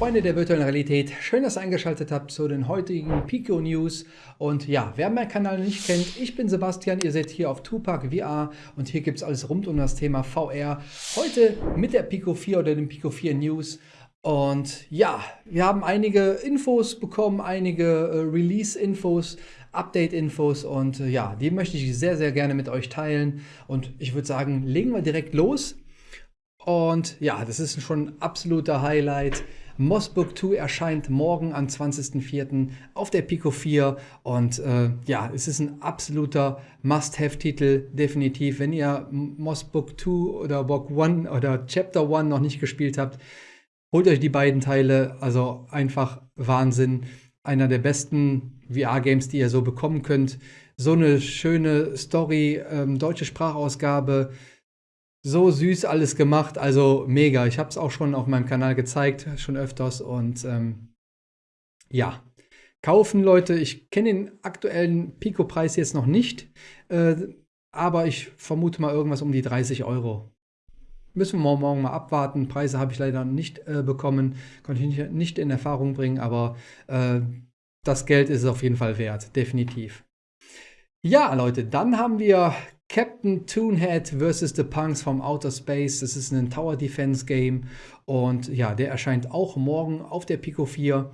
Freunde der virtuellen Realität, schön, dass ihr eingeschaltet habt zu den heutigen Pico News. Und ja, wer meinen Kanal nicht kennt, ich bin Sebastian, ihr seid hier auf Tupac VR und hier gibt es alles rund um das Thema VR. Heute mit der Pico 4 oder den Pico 4 News. Und ja, wir haben einige Infos bekommen, einige äh, Release-Infos, Update-Infos und äh, ja, die möchte ich sehr, sehr gerne mit euch teilen. Und ich würde sagen, legen wir direkt los. Und ja, das ist schon ein absoluter Highlight. Mossbook 2 erscheint morgen am 20.04. auf der Pico 4 und äh, ja, es ist ein absoluter Must-Have-Titel, definitiv. Wenn ihr Mossbook 2 oder Book 1 oder Chapter 1 noch nicht gespielt habt, holt euch die beiden Teile, also einfach Wahnsinn. Einer der besten VR-Games, die ihr so bekommen könnt. So eine schöne Story, ähm, deutsche Sprachausgabe, so süß alles gemacht, also mega. Ich habe es auch schon auf meinem Kanal gezeigt, schon öfters und ähm, ja, kaufen Leute. Ich kenne den aktuellen Pico-Preis jetzt noch nicht, äh, aber ich vermute mal irgendwas um die 30 Euro. Müssen wir morgen mal abwarten. Preise habe ich leider nicht äh, bekommen, konnte ich nicht, nicht, in Erfahrung bringen, aber äh, das Geld ist es auf jeden Fall wert, definitiv. Ja, Leute, dann haben wir Captain Toonhead vs. The Punks vom Outer Space. Das ist ein Tower Defense Game und ja, der erscheint auch morgen auf der Pico 4.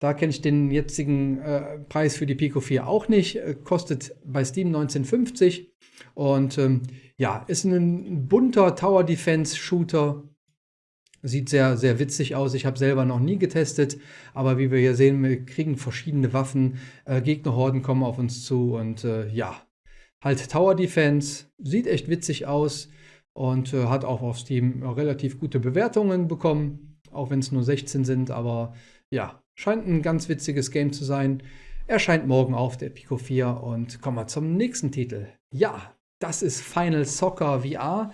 Da kenne ich den jetzigen äh, Preis für die Pico 4 auch nicht. Äh, kostet bei Steam 1950 und ähm, ja, ist ein bunter Tower Defense Shooter. Sieht sehr, sehr witzig aus. Ich habe selber noch nie getestet, aber wie wir hier sehen, wir kriegen verschiedene Waffen. Äh, Gegnerhorden kommen auf uns zu und äh, ja, halt Tower Defense, sieht echt witzig aus und äh, hat auch auf Steam relativ gute Bewertungen bekommen, auch wenn es nur 16 sind, aber ja, scheint ein ganz witziges Game zu sein. Erscheint morgen auf der Pico 4 und kommen wir zum nächsten Titel. Ja, das ist Final Soccer VR.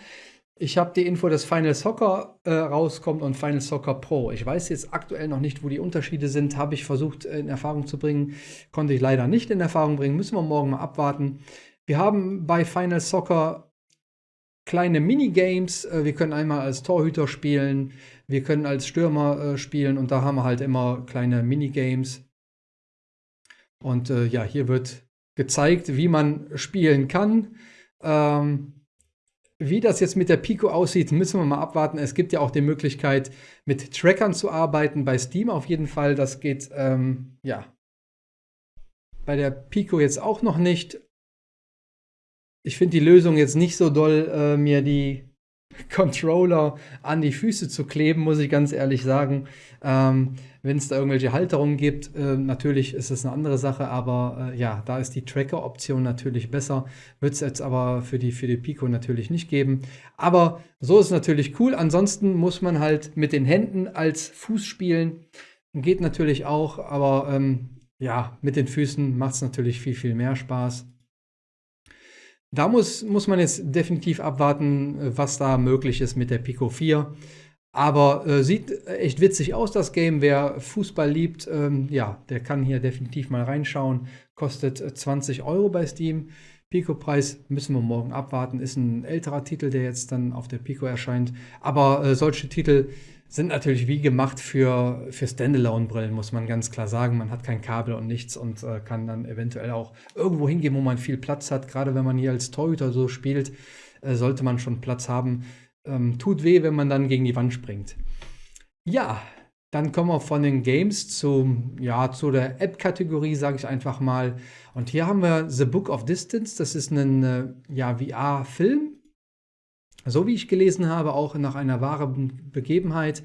Ich habe die Info, dass Final Soccer äh, rauskommt und Final Soccer Pro. Ich weiß jetzt aktuell noch nicht, wo die Unterschiede sind. Habe ich versucht in Erfahrung zu bringen. Konnte ich leider nicht in Erfahrung bringen. Müssen wir morgen mal abwarten. Wir haben bei Final Soccer kleine Minigames. Äh, wir können einmal als Torhüter spielen, wir können als Stürmer äh, spielen und da haben wir halt immer kleine Minigames. Und äh, ja, hier wird gezeigt, wie man spielen kann. Ähm, wie das jetzt mit der Pico aussieht, müssen wir mal abwarten. Es gibt ja auch die Möglichkeit, mit Trackern zu arbeiten, bei Steam auf jeden Fall. Das geht, ähm, ja, bei der Pico jetzt auch noch nicht ich finde die Lösung jetzt nicht so doll, äh, mir die Controller an die Füße zu kleben, muss ich ganz ehrlich sagen. Ähm, Wenn es da irgendwelche Halterungen gibt, äh, natürlich ist es eine andere Sache, aber äh, ja, da ist die Tracker-Option natürlich besser. Wird es jetzt aber für die, für die Pico natürlich nicht geben. Aber so ist natürlich cool. Ansonsten muss man halt mit den Händen als Fuß spielen. Geht natürlich auch, aber ähm, ja, mit den Füßen macht es natürlich viel, viel mehr Spaß. Da muss, muss man jetzt definitiv abwarten, äh, was da möglich ist mit der Pico 4. Aber äh, sieht echt witzig aus, das Game. Wer Fußball liebt, ähm, ja, der kann hier definitiv mal reinschauen. Kostet 20 äh, Euro bei Steam. Pico-Preis müssen wir morgen abwarten. Ist ein älterer Titel, der jetzt dann auf der Pico erscheint. Aber äh, solche Titel sind natürlich wie gemacht für, für Standalone-Brillen, muss man ganz klar sagen. Man hat kein Kabel und nichts und äh, kann dann eventuell auch irgendwo hingehen, wo man viel Platz hat. Gerade wenn man hier als Torhüter so spielt, äh, sollte man schon Platz haben. Ähm, tut weh, wenn man dann gegen die Wand springt. Ja, dann kommen wir von den Games zum, ja, zu der App-Kategorie, sage ich einfach mal. Und hier haben wir The Book of Distance. Das ist ein äh, ja, VR-Film so wie ich gelesen habe, auch nach einer wahren Begebenheit.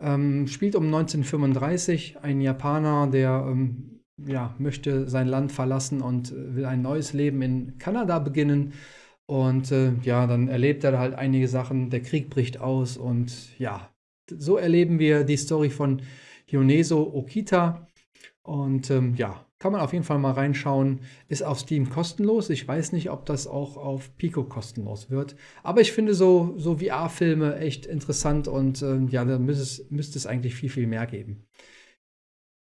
Ähm, spielt um 1935 ein Japaner, der ähm, ja, möchte sein Land verlassen und äh, will ein neues Leben in Kanada beginnen. Und äh, ja, dann erlebt er halt einige Sachen, der Krieg bricht aus und ja, so erleben wir die Story von Hioneso Okita. Und ähm, ja, kann man auf jeden Fall mal reinschauen. Ist auf Steam kostenlos. Ich weiß nicht, ob das auch auf Pico kostenlos wird. Aber ich finde so, so VR-Filme echt interessant und ähm, ja, da müsste es, müsste es eigentlich viel, viel mehr geben.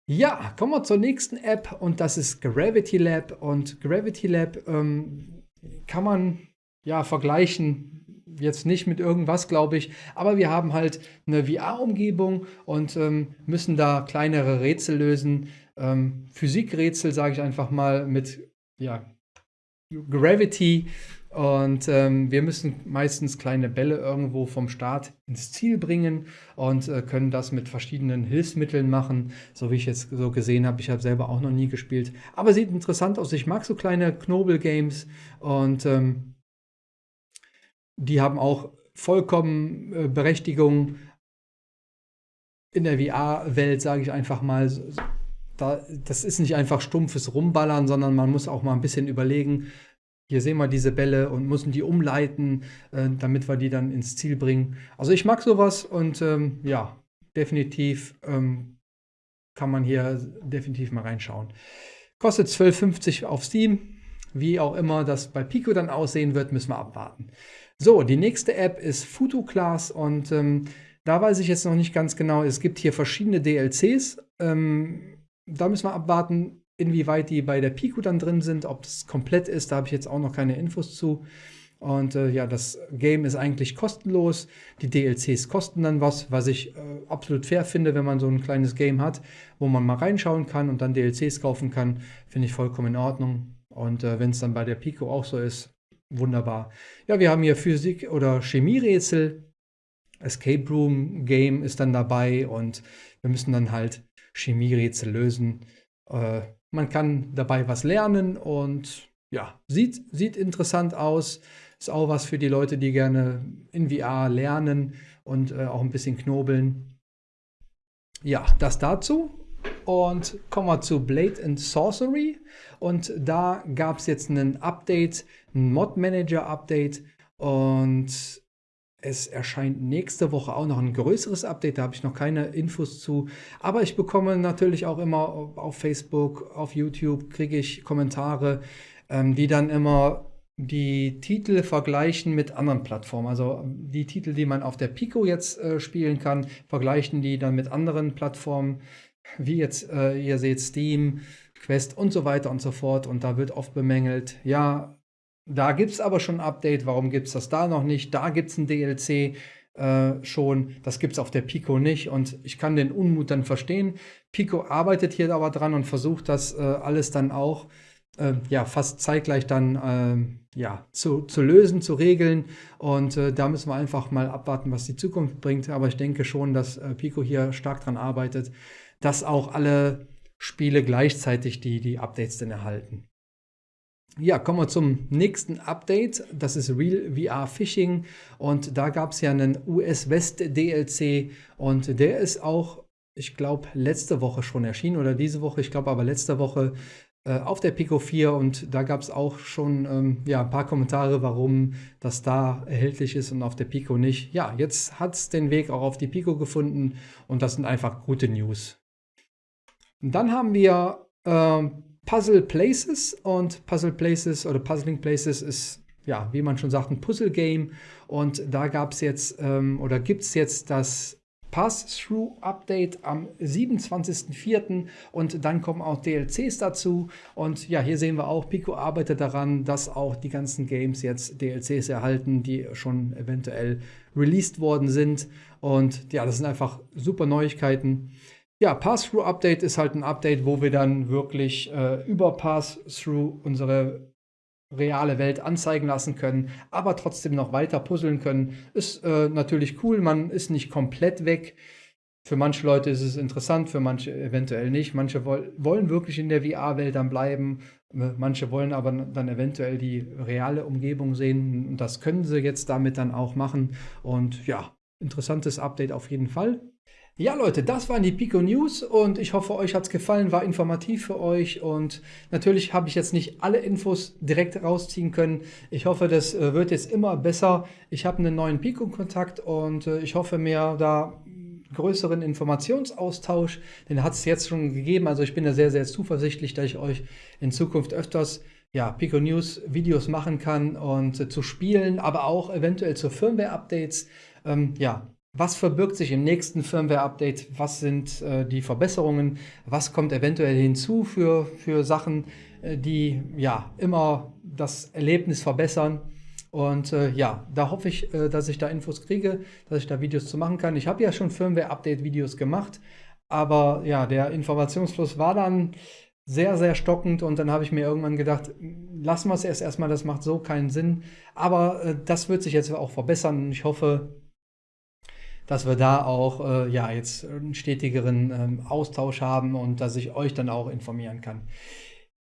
Ja, kommen wir zur nächsten App und das ist Gravity Lab. Und Gravity Lab ähm, kann man ja vergleichen jetzt nicht mit irgendwas, glaube ich, aber wir haben halt eine VR-Umgebung und ähm, müssen da kleinere Rätsel lösen. Ähm, Physikrätsel, sage ich einfach mal, mit ja, Gravity. Und ähm, wir müssen meistens kleine Bälle irgendwo vom Start ins Ziel bringen und äh, können das mit verschiedenen Hilfsmitteln machen, so wie ich jetzt so gesehen habe. Ich habe selber auch noch nie gespielt, aber sieht interessant aus. Ich mag so kleine Knobel-Games und ähm, die haben auch vollkommen äh, Berechtigung in der VR-Welt, sage ich einfach mal. Da, das ist nicht einfach stumpfes Rumballern, sondern man muss auch mal ein bisschen überlegen. Hier sehen wir diese Bälle und müssen die umleiten, äh, damit wir die dann ins Ziel bringen. Also ich mag sowas und ähm, ja, definitiv ähm, kann man hier definitiv mal reinschauen. Kostet 12,50 auf Steam. Wie auch immer das bei Pico dann aussehen wird, müssen wir abwarten. So, die nächste App ist FutuClass und ähm, da weiß ich jetzt noch nicht ganz genau. Es gibt hier verschiedene DLCs. Ähm, da müssen wir abwarten, inwieweit die bei der Pico dann drin sind, ob es komplett ist. Da habe ich jetzt auch noch keine Infos zu. Und äh, ja, das Game ist eigentlich kostenlos. Die DLCs kosten dann was, was ich äh, absolut fair finde, wenn man so ein kleines Game hat, wo man mal reinschauen kann und dann DLCs kaufen kann. Finde ich vollkommen in Ordnung. Und äh, wenn es dann bei der Pico auch so ist, wunderbar. Ja, wir haben hier Physik- oder Chemierätsel. Escape Room Game ist dann dabei und wir müssen dann halt Chemierätsel lösen. Äh, man kann dabei was lernen und ja, sieht, sieht interessant aus. Ist auch was für die Leute, die gerne in VR lernen und äh, auch ein bisschen knobeln. Ja, das dazu. Und kommen wir zu Blade and Sorcery. Und da gab es jetzt ein Update, ein Mod Manager Update. Und es erscheint nächste Woche auch noch ein größeres Update, da habe ich noch keine Infos zu. Aber ich bekomme natürlich auch immer auf Facebook, auf YouTube, kriege ich Kommentare, ähm, die dann immer die Titel vergleichen mit anderen Plattformen. Also die Titel, die man auf der Pico jetzt äh, spielen kann, vergleichen die dann mit anderen Plattformen wie jetzt äh, ihr seht Steam, Quest und so weiter und so fort. Und da wird oft bemängelt, ja, da gibt es aber schon ein Update, warum gibt es das da noch nicht? Da gibt es ein DLC äh, schon, das gibt es auf der Pico nicht. Und ich kann den Unmut dann verstehen. Pico arbeitet hier aber dran und versucht das äh, alles dann auch äh, ja, fast zeitgleich dann ähm, ja, zu, zu lösen, zu regeln. Und äh, da müssen wir einfach mal abwarten, was die Zukunft bringt. Aber ich denke schon, dass äh, Pico hier stark dran arbeitet dass auch alle Spiele gleichzeitig die, die Updates dann erhalten. Ja, kommen wir zum nächsten Update. Das ist Real VR Phishing. Und da gab es ja einen US West DLC. Und der ist auch, ich glaube, letzte Woche schon erschienen oder diese Woche. Ich glaube aber letzte Woche äh, auf der Pico 4. Und da gab es auch schon ähm, ja, ein paar Kommentare, warum das da erhältlich ist und auf der Pico nicht. Ja, jetzt hat es den Weg auch auf die Pico gefunden. Und das sind einfach gute News. Und dann haben wir äh, Puzzle Places und Puzzle Places oder Puzzling Places ist, ja, wie man schon sagt, ein Puzzle-Game. Und da gab es jetzt ähm, oder gibt es jetzt das Pass-Through-Update am 27.04. und dann kommen auch DLCs dazu. Und ja, hier sehen wir auch, Pico arbeitet daran, dass auch die ganzen Games jetzt DLCs erhalten, die schon eventuell released worden sind. Und ja, das sind einfach super Neuigkeiten. Ja, Pass-Through-Update ist halt ein Update, wo wir dann wirklich äh, über Pass-Through unsere reale Welt anzeigen lassen können, aber trotzdem noch weiter puzzeln können. Ist äh, natürlich cool, man ist nicht komplett weg. Für manche Leute ist es interessant, für manche eventuell nicht. Manche woll wollen wirklich in der VR-Welt dann bleiben, äh, manche wollen aber dann eventuell die reale Umgebung sehen. Und das können sie jetzt damit dann auch machen. Und ja, interessantes Update auf jeden Fall. Ja, Leute, das waren die Pico News und ich hoffe, euch hat es gefallen, war informativ für euch und natürlich habe ich jetzt nicht alle Infos direkt rausziehen können. Ich hoffe, das äh, wird jetzt immer besser. Ich habe einen neuen Pico-Kontakt und äh, ich hoffe mir da größeren Informationsaustausch. Den hat es jetzt schon gegeben. Also ich bin da sehr, sehr zuversichtlich, dass ich euch in Zukunft öfters ja, Pico News Videos machen kann und äh, zu spielen, aber auch eventuell zu Firmware-Updates. Ähm, ja, was verbirgt sich im nächsten Firmware-Update? Was sind äh, die Verbesserungen? Was kommt eventuell hinzu für, für Sachen, äh, die ja immer das Erlebnis verbessern? Und äh, ja, da hoffe ich, äh, dass ich da Infos kriege, dass ich da Videos zu machen kann. Ich habe ja schon Firmware-Update-Videos gemacht, aber ja, der Informationsfluss war dann sehr, sehr stockend und dann habe ich mir irgendwann gedacht, lassen wir es erst erstmal, das macht so keinen Sinn. Aber äh, das wird sich jetzt auch verbessern und ich hoffe, dass wir da auch äh, ja, jetzt einen stetigeren ähm, Austausch haben und dass ich euch dann auch informieren kann.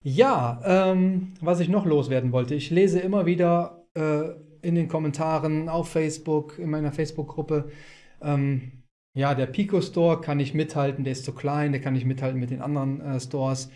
Ja, ähm, was ich noch loswerden wollte, ich lese immer wieder äh, in den Kommentaren auf Facebook, in meiner Facebook-Gruppe, ähm, ja, der Pico Store kann nicht mithalten, der ist zu klein, der kann nicht mithalten mit den anderen äh, Stores.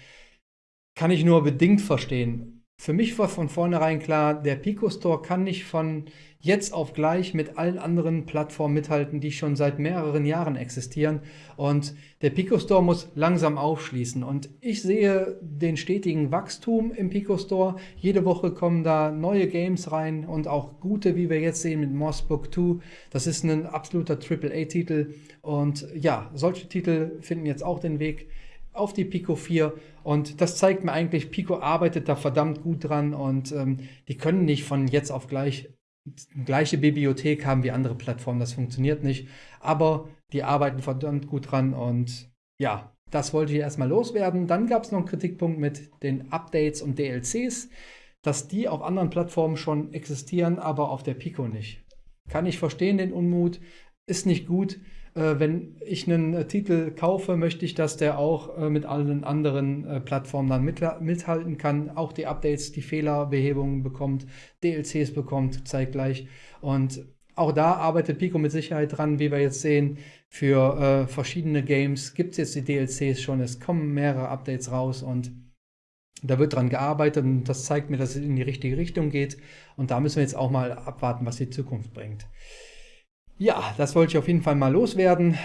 Kann ich nur bedingt verstehen. Für mich war von vornherein klar, der Pico Store kann nicht von jetzt auf gleich mit allen anderen Plattformen mithalten, die schon seit mehreren Jahren existieren. Und der Pico Store muss langsam aufschließen. Und ich sehe den stetigen Wachstum im Pico Store. Jede Woche kommen da neue Games rein und auch gute, wie wir jetzt sehen mit Mossbook 2. Das ist ein absoluter AAA-Titel. Und ja, solche Titel finden jetzt auch den Weg auf die Pico 4 und das zeigt mir eigentlich, Pico arbeitet da verdammt gut dran und ähm, die können nicht von jetzt auf gleich gleiche Bibliothek haben wie andere Plattformen, das funktioniert nicht, aber die arbeiten verdammt gut dran und ja, das wollte ich erstmal loswerden. Dann gab es noch einen Kritikpunkt mit den Updates und DLCs, dass die auf anderen Plattformen schon existieren, aber auf der Pico nicht. Kann ich verstehen, den Unmut, ist nicht gut wenn ich einen äh, Titel kaufe, möchte ich, dass der auch äh, mit allen anderen äh, Plattformen dann mit, mithalten kann, auch die Updates, die Fehlerbehebungen bekommt, DLCs bekommt zeitgleich. Und auch da arbeitet Pico mit Sicherheit dran, wie wir jetzt sehen. Für äh, verschiedene Games gibt es jetzt die DLCs schon, es kommen mehrere Updates raus und da wird dran gearbeitet und das zeigt mir, dass es in die richtige Richtung geht. Und da müssen wir jetzt auch mal abwarten, was die Zukunft bringt. Ja, das wollte ich auf jeden Fall mal loswerden.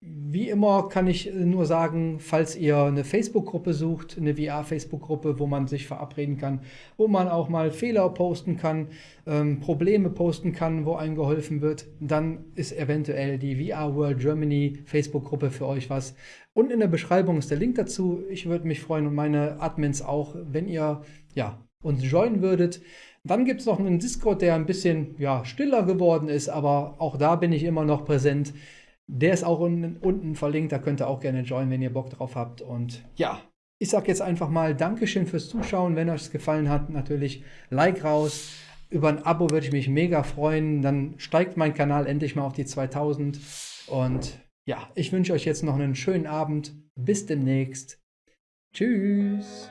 Wie immer kann ich nur sagen, falls ihr eine Facebook-Gruppe sucht, eine VR-Facebook-Gruppe, wo man sich verabreden kann, wo man auch mal Fehler posten kann, ähm, Probleme posten kann, wo einem geholfen wird, dann ist eventuell die VR World Germany Facebook-Gruppe für euch was. Und in der Beschreibung ist der Link dazu. Ich würde mich freuen und meine Admins auch, wenn ihr ja, uns joinen würdet. Dann gibt es noch einen Discord, der ein bisschen ja, stiller geworden ist, aber auch da bin ich immer noch präsent. Der ist auch unten, unten verlinkt, da könnt ihr auch gerne joinen, wenn ihr Bock drauf habt. Und ja, ich sage jetzt einfach mal Dankeschön fürs Zuschauen. Wenn euch es gefallen hat, natürlich Like raus. Über ein Abo würde ich mich mega freuen. Dann steigt mein Kanal endlich mal auf die 2000. Und ja, ich wünsche euch jetzt noch einen schönen Abend. Bis demnächst. Tschüss.